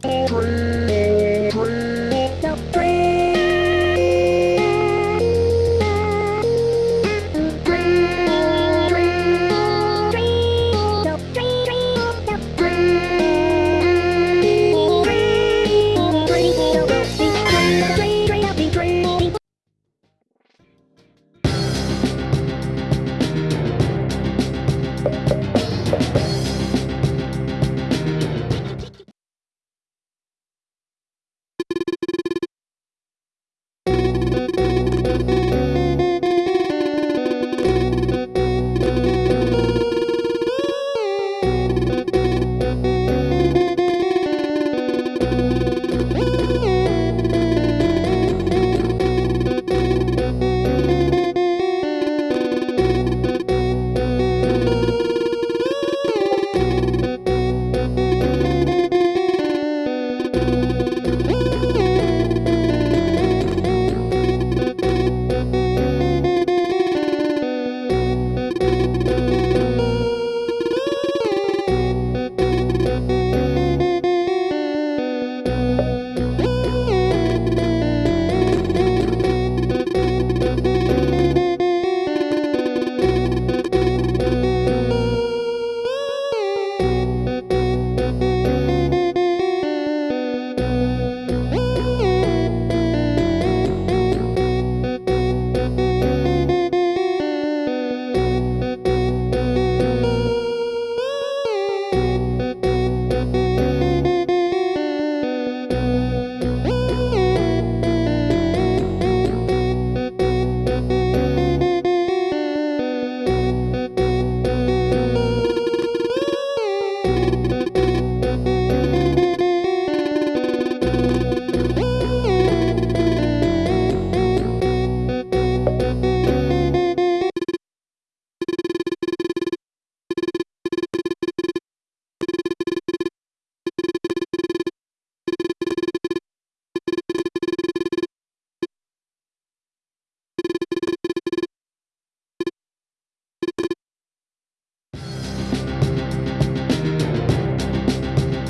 Dream.